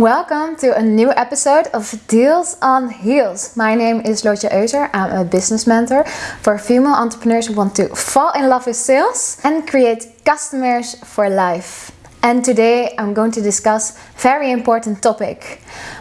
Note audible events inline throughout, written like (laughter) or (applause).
Welcome to a new episode of Deals on Heels. My name is Lootje Euser. I'm a business mentor for female entrepreneurs who want to fall in love with sales and create customers for life. And today I'm going to discuss a very important topic,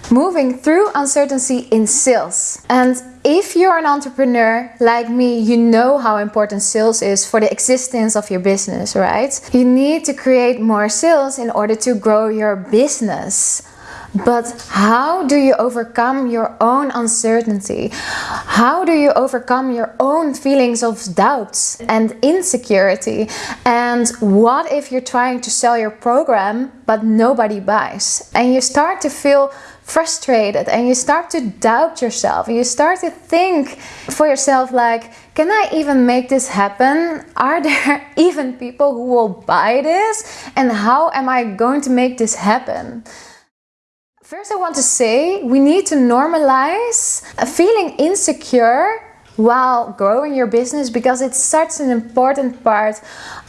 moving through uncertainty in sales. And if you're an entrepreneur like me, you know how important sales is for the existence of your business, right? You need to create more sales in order to grow your business. But how do you overcome your own uncertainty? How do you overcome your own feelings of doubt and insecurity? And what if you're trying to sell your program but nobody buys? And you start to feel frustrated and you start to doubt yourself and you start to think for yourself like can I even make this happen? Are (laughs) there even people who will buy this? And how am I going to make this happen? First I want to say we need to normalize feeling insecure while growing your business because it's such an important part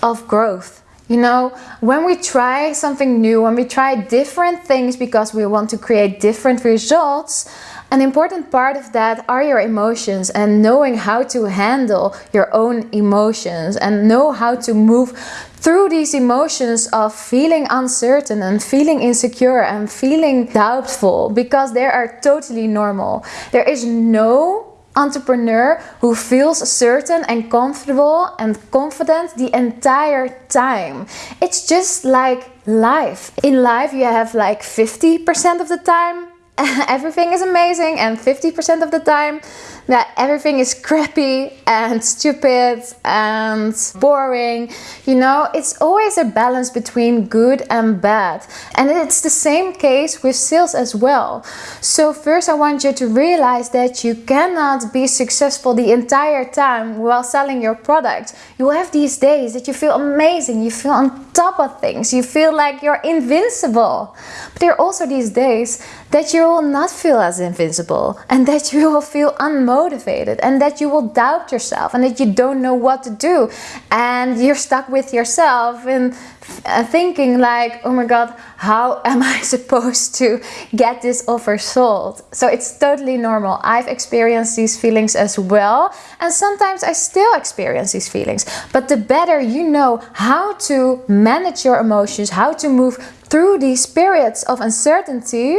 of growth. You know, when we try something new, when we try different things because we want to create different results, an important part of that are your emotions and knowing how to handle your own emotions and know how to move through these emotions of feeling uncertain and feeling insecure and feeling doubtful because they are totally normal. There is no entrepreneur who feels certain and comfortable and confident the entire time. It's just like life. In life you have like 50% of the time (laughs) everything is amazing and 50% of the time that everything is crappy and stupid and boring. You know, it's always a balance between good and bad. And it's the same case with sales as well. So first I want you to realize that you cannot be successful the entire time while selling your product. You will have these days that you feel amazing, you feel on top of things, you feel like you're invincible. But there are also these days that you will not feel as invincible and that you will feel unmotivated and that you will doubt yourself and that you don't know what to do. And you're stuck with yourself and thinking like oh my god how (laughs) am I supposed to get this offer sold? So it's totally normal. I've experienced these feelings as well. And sometimes I still experience these feelings. But the better you know how to manage your emotions how to move through these periods of uncertainty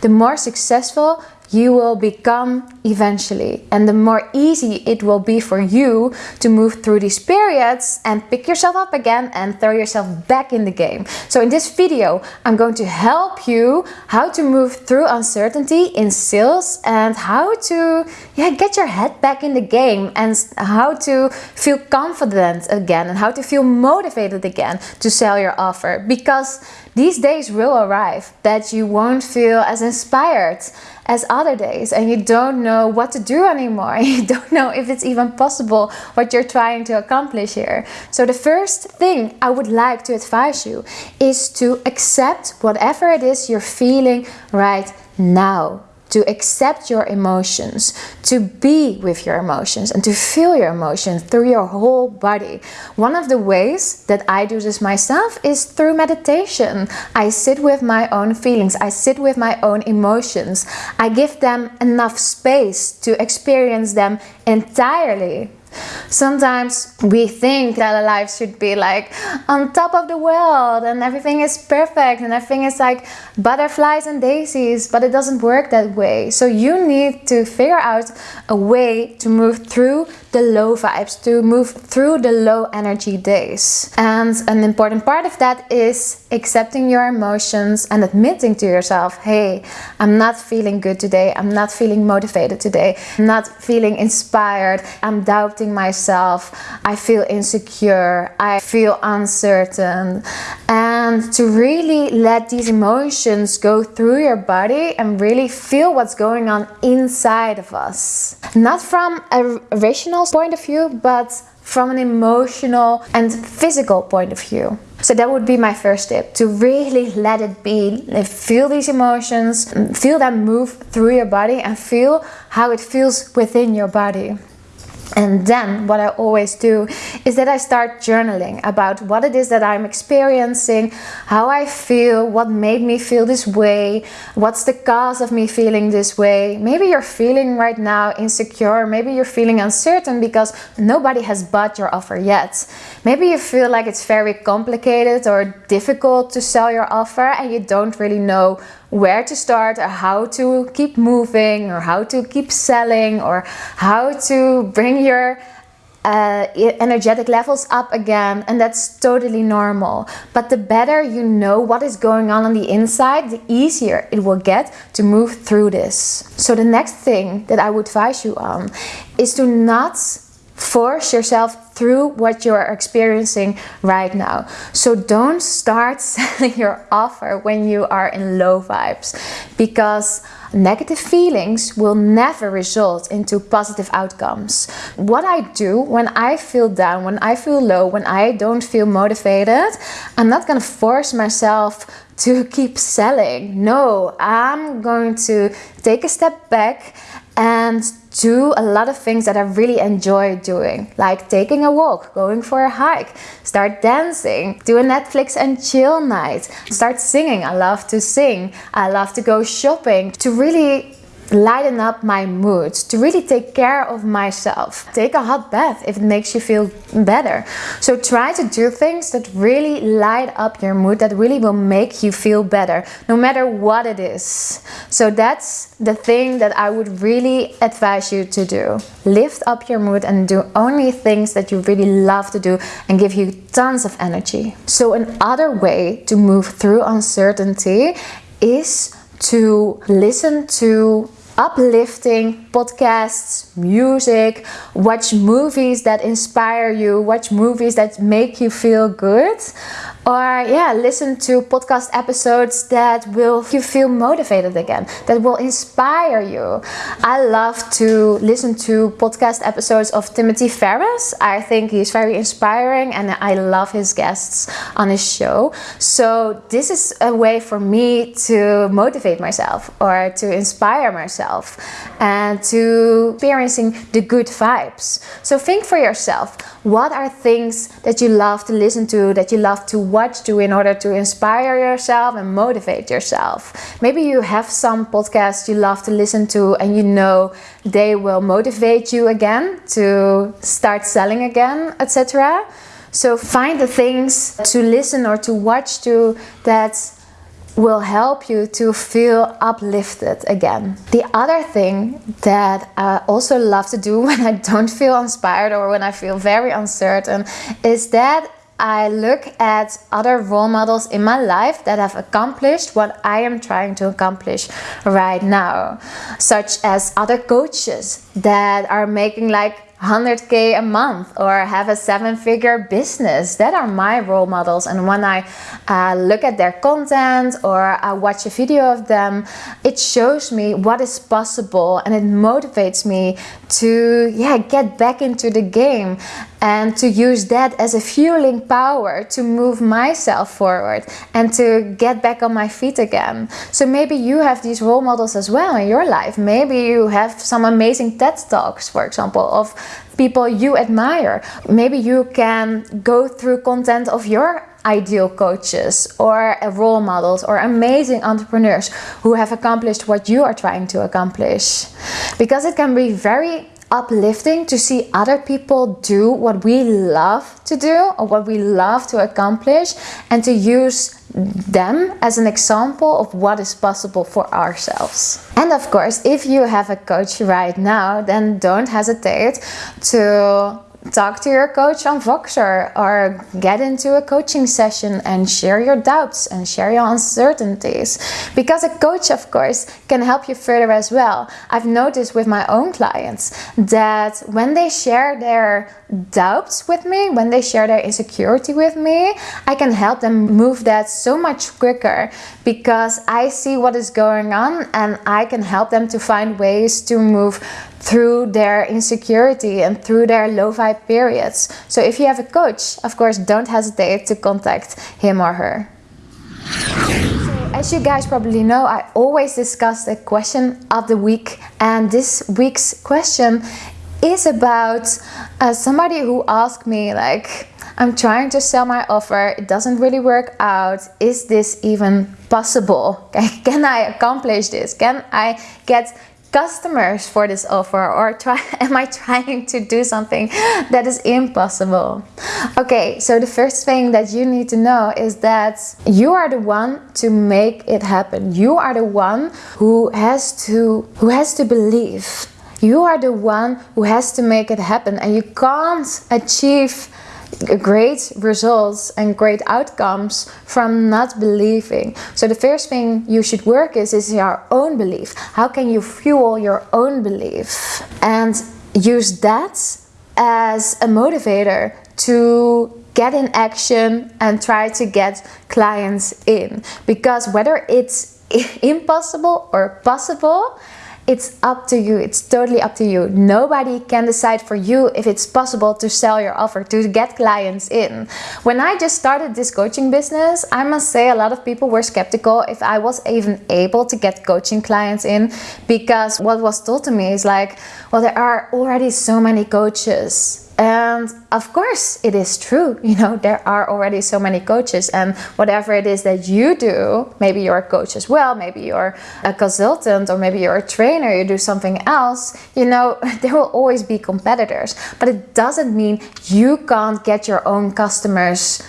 the more successful you will become eventually and the more easy it will be for you to move through these periods and pick yourself up again and throw yourself back in the game. So in this video I'm going to help you how to move through uncertainty in sales and how to yeah, get your head back in the game and how to feel confident again and how to feel motivated again to sell your offer because these days will arrive that you won't feel as inspired as other days and you don't know what to do anymore. (laughs) You don't know if it's even possible what you're trying to accomplish here. So the first thing I would like to advise you is to accept whatever it is you're feeling right now to accept your emotions, to be with your emotions and to feel your emotions through your whole body. One of the ways that I do this myself is through meditation. I sit with my own feelings, I sit with my own emotions. I give them enough space to experience them entirely. Sometimes we think that our life should be like on top of the world and everything is perfect and everything is like butterflies and daisies, but it doesn't work that way. So you need to figure out a way to move through the low vibes, to move through the low energy days. And an important part of that is accepting your emotions and admitting to yourself, hey, I'm not feeling good today. I'm not feeling motivated today. I'm not feeling inspired. I'm doubting myself. I feel insecure. I feel uncertain. And to really let these emotions go through your body and really feel what's going on inside of us. Not from a rational point of view, but from an emotional and physical point of view. So that would be my first tip, to really let it be. Feel these emotions, feel them move through your body and feel how it feels within your body. And then what I always do is that I start journaling about what it is that I'm experiencing, how I feel, what made me feel this way, what's the cause of me feeling this way. Maybe you're feeling right now insecure, maybe you're feeling uncertain because nobody has bought your offer yet. Maybe you feel like it's very complicated or difficult to sell your offer and you don't really know where to start or how to keep moving or how to keep selling or how to bring your uh, energetic levels up again and that's totally normal but the better you know what is going on on the inside the easier it will get to move through this so the next thing that I would advise you on is to not force yourself through what you're experiencing right now. So don't start (laughs) selling your offer when you are in low vibes because negative feelings will never result into positive outcomes. What I do when I feel down, when I feel low, when I don't feel motivated, I'm not gonna force myself to keep selling. No, I'm going to take a step back and do a lot of things that I really enjoy doing, like taking a walk, going for a hike, start dancing, do a Netflix and chill night, start singing. I love to sing. I love to go shopping to really lighten up my mood, to really take care of myself. Take a hot bath if it makes you feel better. So try to do things that really light up your mood, that really will make you feel better, no matter what it is. So that's the thing that I would really advise you to do. Lift up your mood and do only things that you really love to do and give you tons of energy. So another way to move through uncertainty is to listen to uplifting podcasts, music, watch movies that inspire you, watch movies that make you feel good, or yeah, listen to podcast episodes that will you feel motivated again, that will inspire you. I love to listen to podcast episodes of Timothy Ferriss. I think he's very inspiring and I love his guests on his show. So this is a way for me to motivate myself or to inspire myself and to experiencing the good vibes. So think for yourself, what are things that you love to listen to, that you love to watch to in order to inspire yourself and motivate yourself. Maybe you have some podcasts you love to listen to and you know they will motivate you again to start selling again, etc. So find the things to listen or to watch to that will help you to feel uplifted again. The other thing that I also love to do (laughs) when I don't feel inspired or when I feel very uncertain is that I look at other role models in my life that have accomplished what I am trying to accomplish right now, such as other coaches that are making like 100k a month or have a seven figure business. That are my role models and when i uh, look at their content or i watch a video of them it shows me what is possible and it motivates me to yeah get back into the game and to use that as a fueling power to move myself forward and to get back on my feet again. So maybe you have these role models as well in your life. Maybe you have some amazing TED Talks, for example, of people you admire. Maybe you can go through content of your ideal coaches or role models or amazing entrepreneurs who have accomplished what you are trying to accomplish. Because it can be very uplifting to see other people do what we love to do or what we love to accomplish and to use them as an example of what is possible for ourselves. And of course, if you have a coach right now, then don't hesitate to talk to your coach on Voxer or get into a coaching session and share your doubts and share your uncertainties. Because a coach, of course, can help you further as well. I've noticed with my own clients that when they share their doubts with me, when they share their insecurity with me, I can help them move that so much quicker because I see what is going on and I can help them to find ways to move through their insecurity and through their low vibe periods. So if you have a coach, of course, don't hesitate to contact him or her. As you guys probably know, I always discuss the question of the week and this week's question is about uh, somebody who asked me like I'm trying to sell my offer. It doesn't really work out. Is this even possible? (laughs) Can I accomplish this? Can I get customers for this offer? Or try (laughs) am I trying to do something that is impossible? Okay so the first thing that you need to know is that you are the one to make it happen. You are the one who has to who has to believe you are the one who has to make it happen and you can't achieve great results and great outcomes from not believing. So the first thing you should work is, is your own belief. How can you fuel your own belief? And use that as a motivator to get in action and try to get clients in. Because whether it's (laughs) impossible or possible, it's up to you. It's totally up to you. Nobody can decide for you if it's possible to sell your offer, to get clients in. When I just started this coaching business, I must say a lot of people were skeptical if I was even able to get coaching clients in because what was told to me is like, well, there are already so many coaches and of course it is true (laughs) you know there are already so many coaches and whatever it is that you do maybe you're a coach as well maybe you're a consultant or maybe you're a trainer you do something else you know (laughs) there will always be competitors. But it doesn't mean you can't get your own customers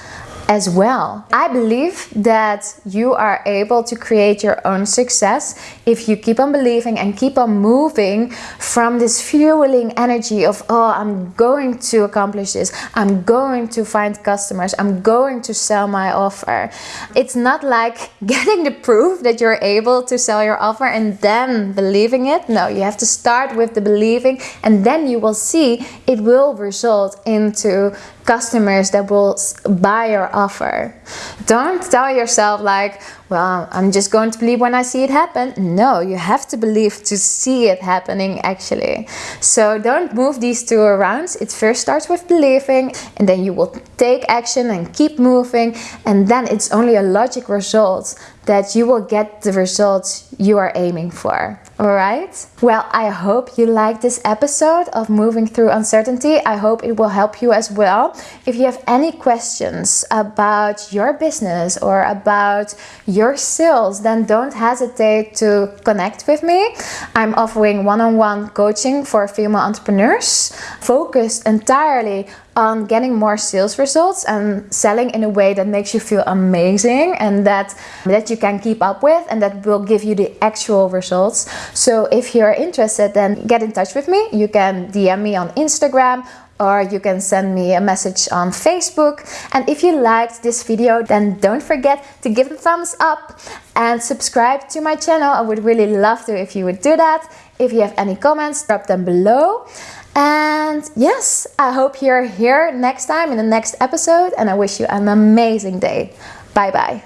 as well. I believe that you are able to create your own success if you keep on believing and keep on moving from this fueling energy of, oh, I'm going to accomplish this, I'm going to find customers, I'm going to sell my offer. It's not like (laughs) getting the proof that you're able to sell your offer and then believing it. No, you have to start with the believing and then you will see it will result into customers that will buy your offer. Don't tell yourself like, well, I'm just going to believe when I see it happen. No, you have to believe to see it happening actually. So don't move these two around. It first starts with believing and then you will take action and keep moving and then it's only a logic result that you will get the results you are aiming for. Alright? Well, I hope you liked this episode of Moving Through Uncertainty. I hope it will help you as well. If you have any questions about your business or about your sales, then don't hesitate to connect with me. I'm offering one-on-one -on -one coaching for female entrepreneurs focused entirely on getting more sales results and selling in a way that makes you feel amazing and that that you can keep up with and that will give you the actual results so if you're interested then get in touch with me you can dm me on instagram or you can send me a message on Facebook. And if you liked this video, then don't forget to give a thumbs up and subscribe to my channel. I would really love to if you would do that. If you have any comments, drop them below. And yes, I hope you're here next time in the next episode and I wish you an amazing day. Bye bye.